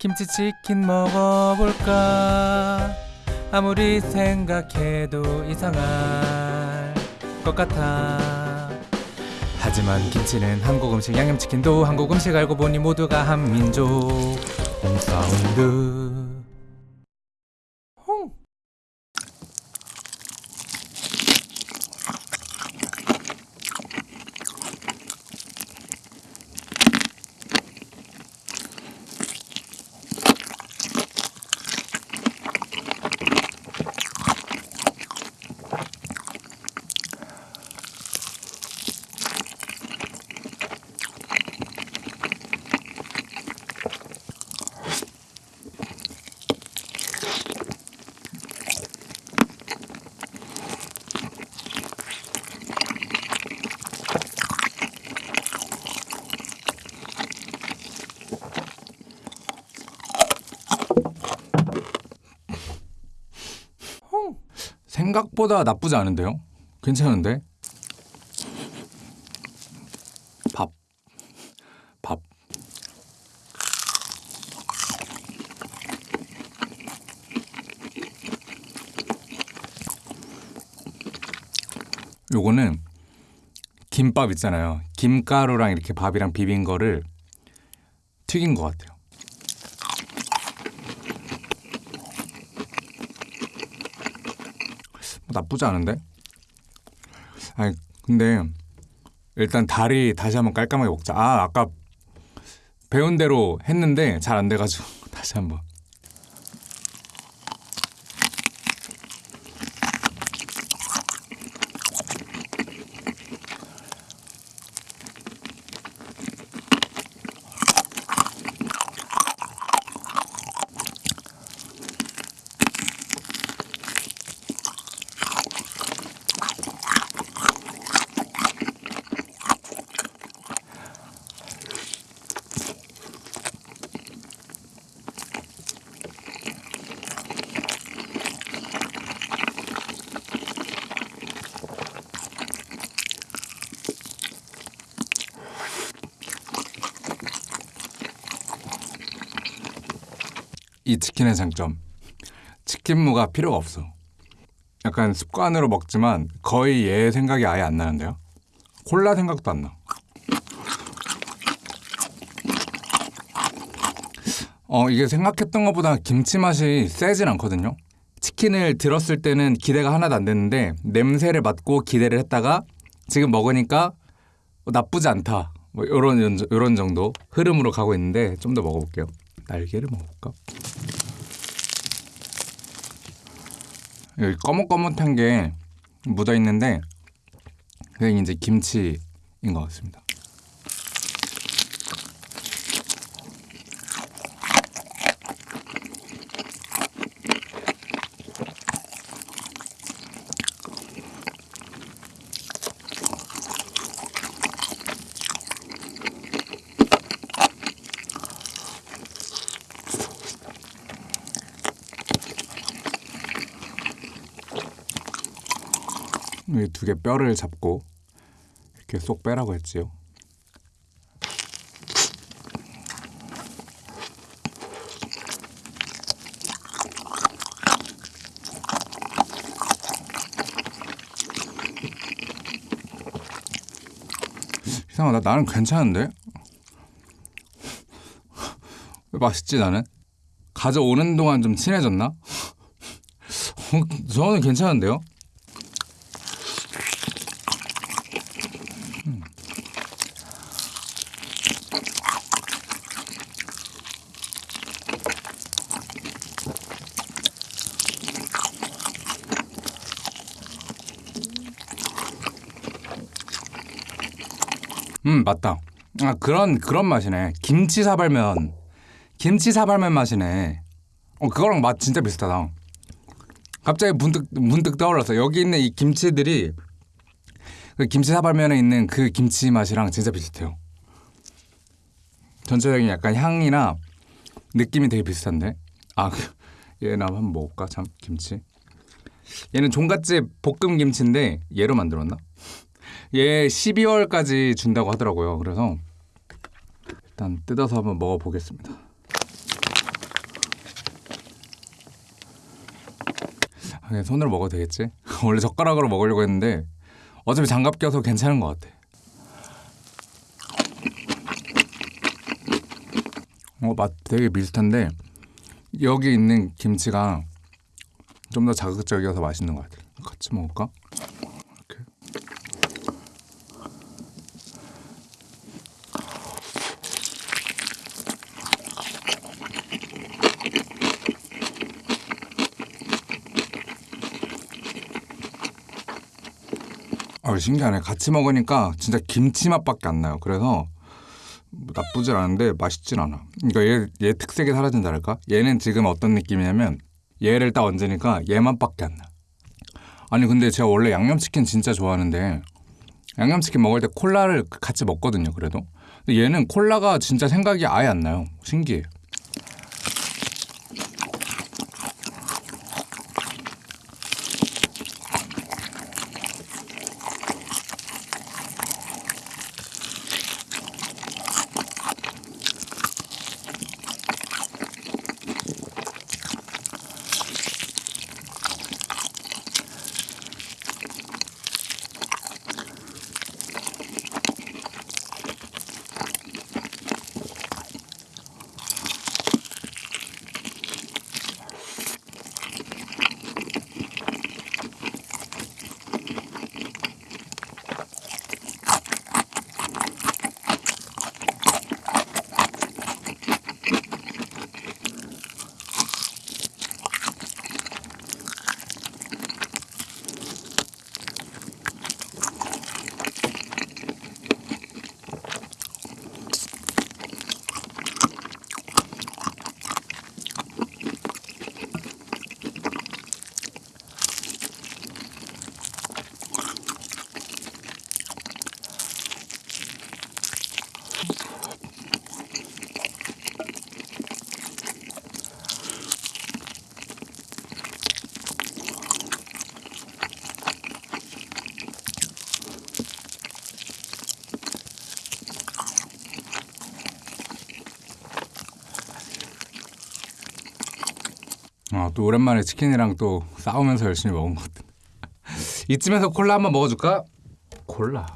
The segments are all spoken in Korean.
김치치킨 먹어볼까? 아무리 생각해도 이상할 것 같아. 하지만 김치는 한국 음식 양념치킨도 한국 음식 알고 보니 모두가 한민족. 홈사운드 홍 생각보다 나쁘지 않은데요? 괜찮은데? 밥. 밥. 요거는 김밥 있잖아요. 김가루랑 이렇게 밥이랑 비빈 거를 튀긴 것 같아요. 뭐 나쁘지 않은데? 아니 근데 일단 다리 다시 한번 깔끔하게 먹자. 아 아까 배운 대로 했는데 잘 안 돼가지고 다시 한번. 이 치킨의 장점. 치킨무가 필요가 없어. 약간 습관으로 먹지만 거의 얘 생각이 아예 안 나는데요. 콜라 생각도 안 나. 어, 이게 생각했던 것보다 김치 맛이 세진 않거든요. 치킨을 들었을 때는 기대가 하나도 안 됐는데 냄새를 맡고 기대를 했다가 지금 먹으니까 나쁘지 않다. 뭐 이런 이런 정도 흐름으로 가고 있는데 좀 더 먹어볼게요. 날개를 먹어볼까? 여기 꺼뭇꺼뭇한 게 묻어 있는데 그게 이제 김치인 것 같습니다. 이 두 개 뼈를 잡고 이렇게 쏙 빼라고 했지요. 이상하다. 나는 괜찮은데? 왜 맛있지 나는? 가져오는 동안 좀 친해졌나? 어, 저는 괜찮은데요? 음 맞다. 아 그런 그런 맛이네. 김치 사발면 김치 사발면 맛이네. 어 그거랑 맛 진짜 비슷하다. 갑자기 문득 문득 떠올랐어. 여기 있는 이 김치들이 그 김치 사발면에 있는 그 김치 맛이랑 진짜 비슷해요. 전체적인 약간 향이나 느낌이 되게 비슷한데. 아 얘나 한번 먹을까 참 김치. 얘는 종갓집 볶음 김치인데 얘로 만들었나? 예, 얘 12월까지 준다고 하더라고요. 그래서 일단 뜯어서 한번 먹어보겠습니다. 아, 그냥 손으로 먹어도 되겠지? 원래 젓가락으로 먹으려고 했는데 어차피 장갑 껴서 괜찮은 것 같아. 어, 맛 되게 비슷한데 여기 있는 김치가 좀 더 자극적이어서 맛있는 것 같아요. 같이 먹을까? 아 신기하네. 같이 먹으니까 진짜 김치 맛밖에 안 나요. 그래서 뭐 나쁘진 않은데 맛있진 않아. 그러니까 얘, 얘 특색이 사라진다랄까? 얘는 지금 어떤 느낌이냐면 얘를 딱 얹으니까 얘 맛밖에 안 나. 아니 근데 제가 원래 양념치킨 진짜 좋아하는데 양념치킨 먹을 때 콜라를 같이 먹거든요. 그래도 근데 얘는 콜라가 진짜 생각이 아예 안 나요. 신기해. 아, 또 오랜만에 치킨이랑 또 싸우면서 열심히 먹은 것 같아. 이쯤에서 콜라 한번 먹어줄까? 콜라.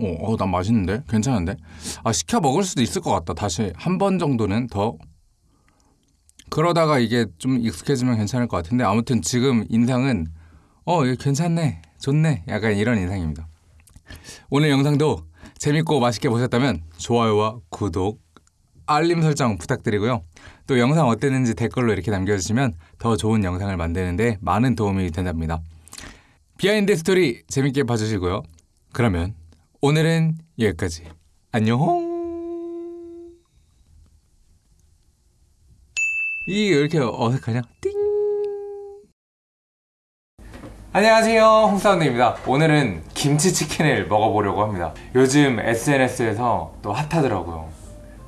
어, 어, 난 맛있는데? 괜찮은데? 아, 시켜 먹을 수도 있을 것 같다. 다시 한 번 정도는 더. 그러다가 이게 좀 익숙해지면 괜찮을 것 같은데, 아무튼 지금 인상은, 어, 괜찮네. 좋네. 약간 이런 인상입니다. 오늘 영상도 재밌고 맛있게 보셨다면, 좋아요와 구독, 알림 설정 부탁드리고요. 또 영상 어땠는지 댓글로 이렇게 남겨주시면 더 좋은 영상을 만드는데 많은 도움이 된답니다. 비하인드 스토리 재밌게 봐주시고요. 그러면 오늘은 여기까지. 안녕. 왜 이렇게 어색하냐? 띵. 안녕하세요, 홍사운드입니다. 오늘은 김치치킨을 먹어보려고 합니다. 요즘 SNS에서 또 핫하더라고요.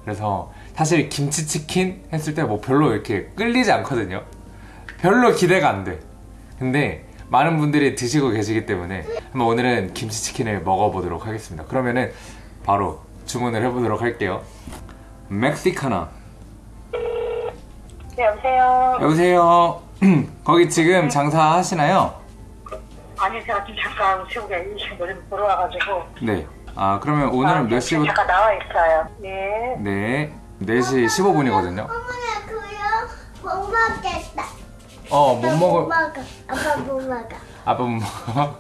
그래서 사실 김치치킨 했을 때 뭐 별로 이렇게 끌리지 않거든요. 별로 기대가 안 돼. 근데 많은 분들이 드시고 계시기 때문에 한번 오늘은 김치치킨을 먹어보도록 하겠습니다. 그러면은 바로 주문을 해보도록 할게요. 멕시카나. 네, 여보세요. 여보세요. 거기 지금 장사하시나요? 아니, 제가 지금 잠깐 시국에 이식을 좀 보러 와가지고. 네. 아 그러면 오늘은 몇 지금 시부터? 잠깐 나와 있어요. 네. 네. 4시 15분이거든요. 어머나 그요 못 먹겠다. 어, 못못 먹을. 먹어. 아빠 못 먹어. 아빠 못 먹어.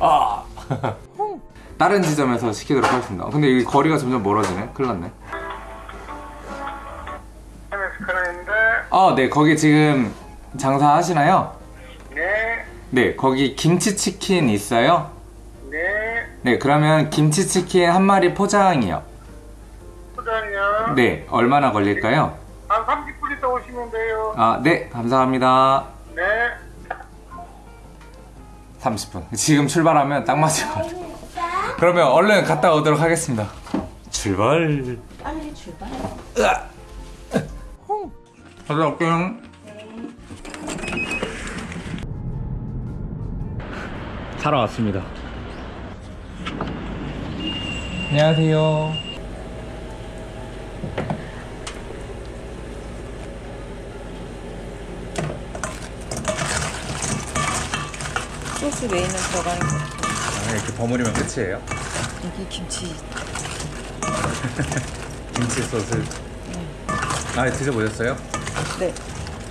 아. 다른 지점에서 시키도록 하겠습니다. 근데 이 거리가 점점 멀어지네. 큰일 났네. 어, 네. 거기 지금 장사하시나요? 네, 네. 거기 김치치킨 있어요? 네, 네. 그러면 김치치킨 한 마리 포장이요. 소장요. 네. 얼마나 걸릴까요? 한 30분 있다 오시면 돼요. 아, 네. 감사합니다. 네. 30분. 지금 출발하면 딱 맞을 것 같아요. 그러면 얼른 갔다 오도록 하겠습니다. 출발. 빨리 출발. 갔다 올게요. 사러 왔습니다. 안녕하세요. 소스 메인은 들어가는 거. 아, 이렇게 버무리면 끝이에요? 여기 김치. 김치 소스. 아, 드셔보셨어요? 네.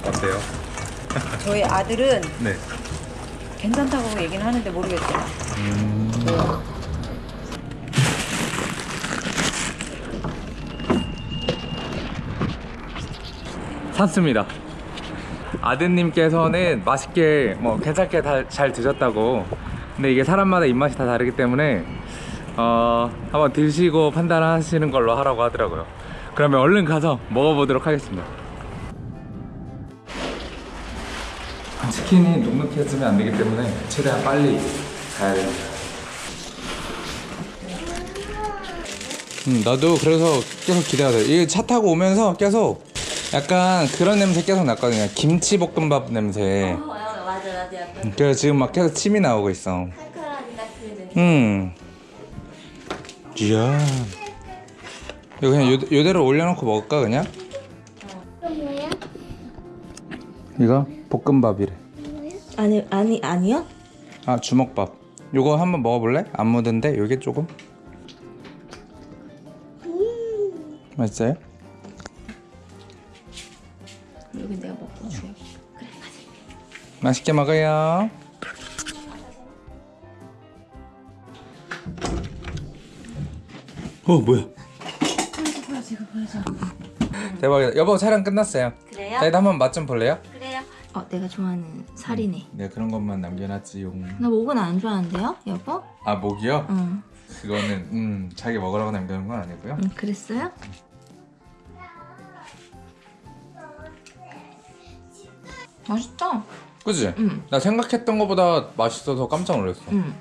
어때요? 저희 아들은 네. 괜찮다고 얘기는 하는데 모르겠어요. 샀습니다. 아드님께서는 맛있게 뭐 괜찮게 다, 잘 드셨다고. 근데 이게 사람마다 입맛이 다 다르기 때문에 어, 한번 드시고 판단하시는 걸로 하라고 하더라고요. 그러면 얼른 가서 먹어보도록 하겠습니다. 치킨이 눅눅해지면 안 되기 때문에 최대한 빨리 가야 됩니다. 음, 나도 그래서 계속 기대가 돼. 이게 차 타고 오면서 계속 약간 그런 냄새 계속 났거든요. 김치볶음밥 냄새. 맞아 맞아 약간 그래서 지금 막 계속 침이 나오고 있어. 칼칼하니 딱그 음. 이야. 이거 그냥 요, 요대로 올려놓고 먹을까 그냥? 이거 뭐야? 이거 볶음밥이래. 아니 아니 아니요? 아 주먹밥. 요거 한번 먹어볼래? 안 묻은데 요게 조금. 맛있어요? 여기 내가 먹고 줄게. 맛있게 먹어요. 어 뭐야? 대박이다. 여보 촬영 끝났어요. 그래요? 저희도 한번 맛 좀 볼래요? 그래요. 어 내가 좋아하는 살이네. 네 그런 것만 남겨놨지요. 나 목은 안 좋아하는데요, 여보? 아 목이요? 응. 그거는 음 자기 먹으라고 남겨놓은 건 아니고요. 응 그랬어요? 맛있다. 그지? 응. 나 생각했던 것보다 맛있어서 깜짝 놀랐어. 응.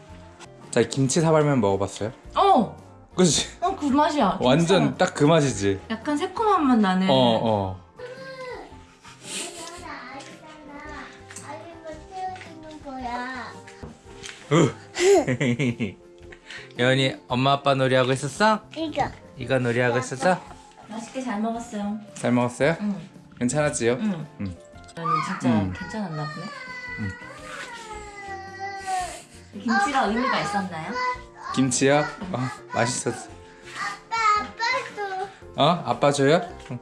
자 김치 사발면 먹어봤어요? 어. 그지? 어그 맛이야. 완전. 딱 그 맛이지. 약간 새콤한 맛 나는. 어 어. 여은이 엄마 아빠 놀이하고 있었어? 이거. 이거 놀이하고 있었어? 맛있게 잘 먹었어요. 잘 먹었어요? 응. 괜찮았지요? 응. 응. 진짜 음. 괜찮았나 보네. 김치가 의미가 있었나요? 김치요? 어, 맛있었어. 아빠, 아빠도. 어? 아빠 줘요? 응.